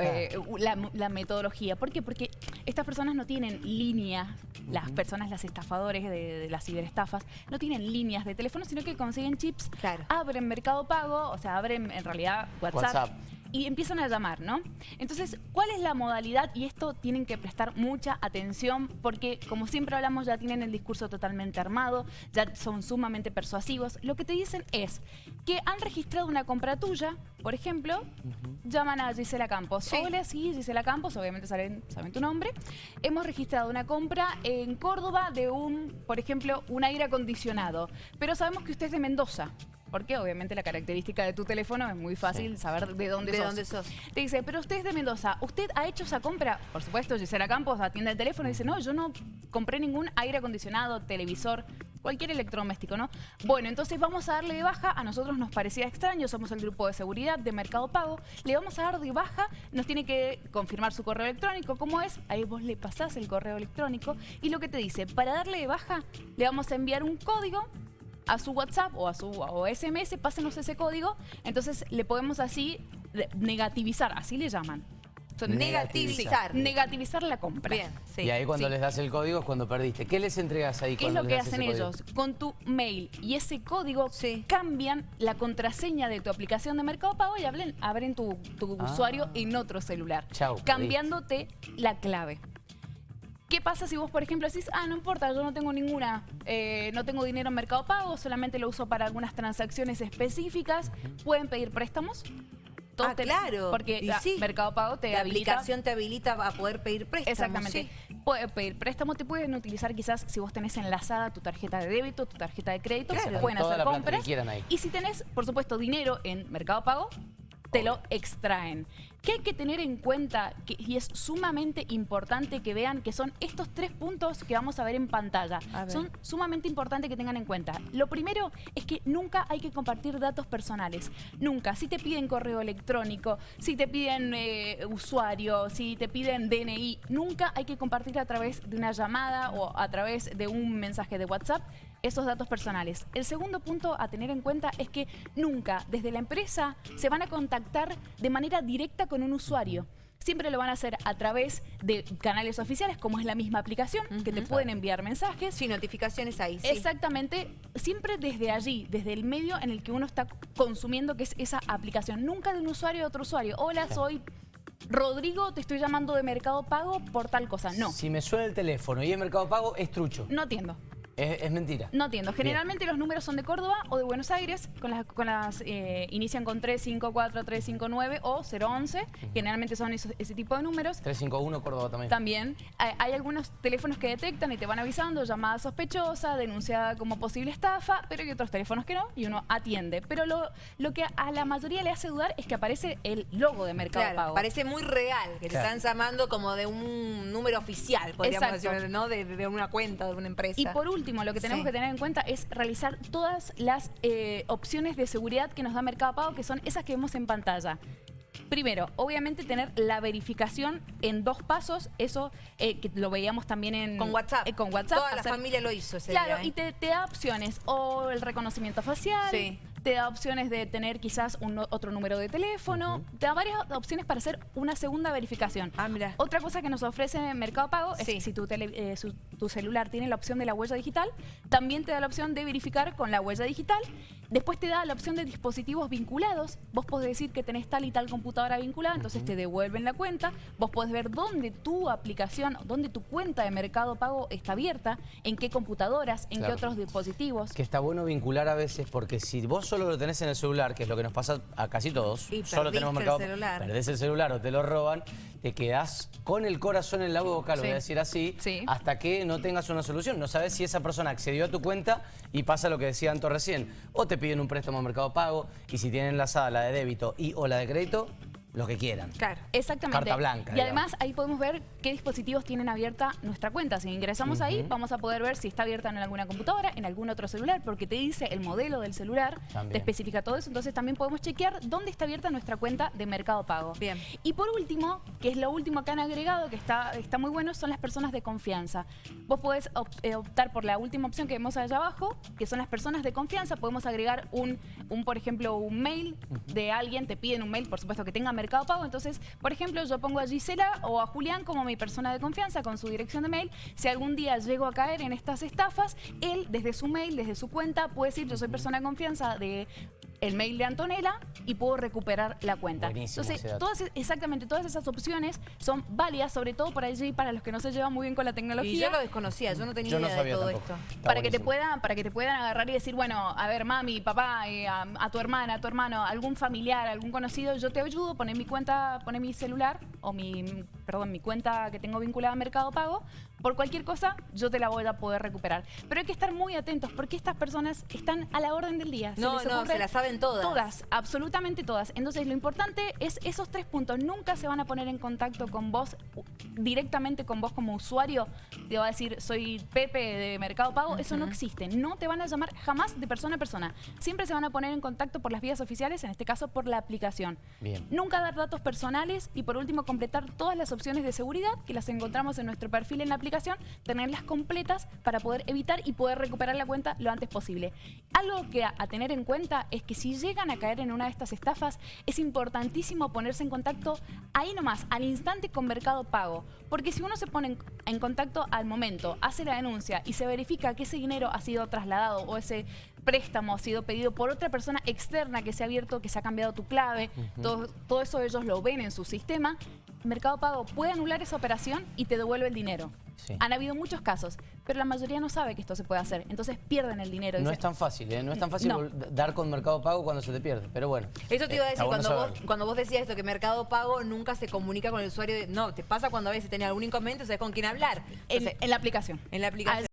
eh, la, la metodología. ¿Por qué? Porque estas personas no tienen líneas, las personas, las estafadores de, de las ciberestafas, no tienen líneas de teléfono, sino que consiguen chips, Claro. abren Mercado Pago, o sea, abren en realidad WhatsApp. WhatsApp. Y empiezan a llamar, ¿no? Entonces, ¿cuál es la modalidad? Y esto tienen que prestar mucha atención porque, como siempre hablamos, ya tienen el discurso totalmente armado, ya son sumamente persuasivos. Lo que te dicen es que han registrado una compra tuya, por ejemplo, llaman a Gisela Campos. Sí. Hola, sí, Gisela Campos, obviamente saben, saben tu nombre. Hemos registrado una compra en Córdoba de un, por ejemplo, un aire acondicionado, pero sabemos que usted es de Mendoza. Porque obviamente la característica de tu teléfono es muy fácil saber de dónde ¿De sos. dónde sos? Te dice, pero usted es de Mendoza, ¿usted ha hecho esa compra? Por supuesto, Gisela Campos atiende el teléfono y dice, no, yo no compré ningún aire acondicionado, televisor, cualquier electrodoméstico, ¿no? Bueno, entonces vamos a darle de baja, a nosotros nos parecía extraño, somos el grupo de seguridad de Mercado Pago, le vamos a dar de baja, nos tiene que confirmar su correo electrónico, ¿cómo es? Ahí vos le pasás el correo electrónico y lo que te dice, para darle de baja, le vamos a enviar un código a su WhatsApp o a su o SMS, pásenos ese código, entonces le podemos así negativizar, así le llaman. Negativizar. Negativizar la compra. Bien, sí. y ahí cuando sí. les das el código es cuando perdiste. ¿Qué les entregas ahí ¿Qué es lo que hacen código? ellos? Con tu mail y ese código Sí. cambian la contraseña de tu aplicación de Mercado Pago y abren, abren tu, tu Ah. usuario en otro celular, Chau, cambiándote la clave. ¿Qué pasa si vos, por ejemplo, decís, ah, no importa, yo no tengo ninguna, eh, no tengo dinero en Mercado Pago, solamente lo uso para algunas transacciones específicas? ¿Pueden pedir préstamos? Todos Ah, te- claro. Porque Y sí. Mercado Pago te La habilita aplicación te habilita a poder pedir préstamos. Exactamente. sí. Puede pedir préstamo, te pueden utilizar quizás si vos tenés enlazada tu tarjeta de débito, tu tarjeta de crédito, Claro. se pueden Toda hacer la compras. que quieran ahí. Y si tenés, por supuesto, dinero en Mercado Pago, te lo extraen. ¿Qué hay que tener en cuenta? Que- y es sumamente importante que vean que son estos tres puntos que vamos a ver en pantalla. Ver. Son sumamente importante que tengan en cuenta. Lo primero es que nunca hay que compartir datos personales. Nunca. Si te piden correo electrónico, si te piden eh, usuario, si te piden DNI, nunca hay que compartir a través de una llamada o a través de un mensaje de WhatsApp esos datos personales. El segundo punto a tener en cuenta es que nunca desde la empresa se van a contactar de manera directa con un usuario. Siempre lo van a hacer a través de canales oficiales, como es la misma aplicación, que te pueden enviar mensajes. Sí, notificaciones ahí, sí. Exactamente, siempre desde allí, desde el medio en el que uno está consumiendo, que es esa aplicación. Nunca de un usuario a otro usuario. Hola, soy Rodrigo, te estoy llamando de Mercado Pago por tal cosa. No, Si me suena el teléfono y es Mercado Pago, es trucho. no atiendo. Es, es mentira. No atiendo. Generalmente los números son de Córdoba o de Buenos Aires, con las, con las eh, inician con 354, 359 o 011. Generalmente son esos- ese tipo de números. 351 Córdoba también. También hay, hay algunos teléfonos que detectan y te van avisando, llamada sospechosa, denunciada como posible estafa, pero hay otros teléfonos que no y uno atiende. Pero lo, lo que a la mayoría le hace dudar es que aparece el logo de Mercado Claro, Pago. parece muy real, que te Claro. están llamando como de un número oficial, podríamos Exacto. decir, ¿no? De, de una cuenta, de una empresa. Y por último, lo que tenemos Sí. que tener en cuenta es realizar todas las eh, opciones de seguridad que nos da Mercado Pago, que son esas que vemos en pantalla. Primero, obviamente tener la verificación en dos pasos, eso eh, que lo veíamos también en... Con WhatsApp. eh, con WhatsApp. Toda la familia lo hizo ese Claro, día, ¿eh? y te, te da opciones, o el reconocimiento facial, Sí. Te da opciones de tener quizás un, otro número de teléfono, te da varias opciones para hacer una segunda verificación. Ah, mira. Otra cosa que nos ofrece Mercado Pago es Sí. que si tu, tele- eh, su- tu celular tiene la opción de la huella digital, también te da la opción de verificar con la huella digital. Después te da la opción de dispositivos vinculados. Vos podés decir que tenés tal y tal computadora vinculada, entonces te devuelven la cuenta. Vos podés ver dónde tu aplicación, dónde tu cuenta de Mercado Pago está abierta, en qué computadoras, en Claro. qué otros dispositivos. Que está bueno vincular a veces porque si vos solo lo tenés en el celular, que es lo que nos pasa a casi todos, Y solo tenemos el mercado, celular. perdés el celular o te lo roban, te quedás con el corazón en la boca, lo Sí. voy a decir así, Sí. hasta que no tengas una solución. No sabes si esa persona accedió a tu cuenta y pasa lo que decía Anto recién. O te piden un préstamo a Mercado Pago y si tienen enlazada la de débito y o la de crédito, lo que quieran. Claro. Exactamente. Carta blanca, Y digamos. además ahí podemos ver qué dispositivos tienen abierta nuestra cuenta. Si ingresamos ahí, vamos a poder ver si está abierta en alguna computadora, en algún otro celular, porque te dice el modelo del celular, También. te especifica todo eso. Entonces también podemos chequear dónde está abierta nuestra cuenta de Mercado Pago. Bien. Y por último, que es lo último que han agregado, que está, está muy bueno, son las personas de confianza. Vos podés op- eh, optar por la última opción que vemos allá abajo, que son las personas de confianza. Podemos agregar un, un por ejemplo, un mail de alguien, te piden un mail, por supuesto que tenga Mercado Pago. Entonces, por ejemplo, yo pongo a Gisela o a Julián como mi persona de confianza con su dirección de mail. Si algún día llego a caer en estas estafas, él desde su mail, desde su cuenta, puede decir yo soy persona de confianza de el mail de Antonella y puedo recuperar la cuenta. Buenísimo Entonces, todas, exactamente, todas esas opciones son válidas, sobre todo por allí para los que no se llevan muy bien con la tecnología. Y yo lo desconocía, yo no tenía Yo no idea sabía de todo tampoco. esto. Está para que te puedan para que te puedan agarrar y decir bueno a ver mami papá eh, a, a tu hermana a tu hermano algún familiar algún conocido yo te ayudo poné mi cuenta poné mi celular o mi perdón mi cuenta que tengo vinculada a Mercado Pago por cualquier cosa yo te la voy a poder recuperar. Pero hay que estar muy atentos porque estas personas están a la orden del día No, no, se la saben todas. todas absolutamente todas. Entonces lo importante es esos tres puntos nunca se van a poner en contacto con vos directamente con vos como usuario te va a decir soy Pepe de Mercado Pago eso no existe no te van a llamar jamás de persona a persona. Siempre se van a poner en contacto por las vías oficiales en este caso por la aplicación. Bien. nunca dar datos personales y por último completar todas las opciones de seguridad que las encontramos en nuestro perfil en la aplicación tenerlas completas para poder evitar y poder recuperar la cuenta lo antes posible. Algo que a, a tener en cuenta es que si llegan a caer en una de estas estafas es importantísimo ponerse en contacto ahí nomás al instante con Mercado Pago. Porque si uno se pone en, en contacto al momento hace la denuncia y se verifica que ese dinero ha sido trasladado o ese préstamo ha sido pedido por otra persona externa que se ha abierto, que se ha cambiado tu clave, todo, todo eso ellos lo ven en su sistema, Mercado Pago puede anular esa operación y te devuelve el dinero. Sí. Han habido muchos casos, pero la mayoría no sabe que esto se puede hacer, entonces pierden el dinero. No Dice, es tan fácil, ¿eh? No es tan fácil No. vol- dar con Mercado Pago cuando se te pierde, pero bueno. Eso te iba a Eh, decir, bueno cuando, vos, cuando vos decías esto, que Mercado Pago nunca se comunica con el usuario. de- no, te pasa cuando a veces tenés algún inconveniente, sabes con quién hablar. en la aplicación. en la aplicación.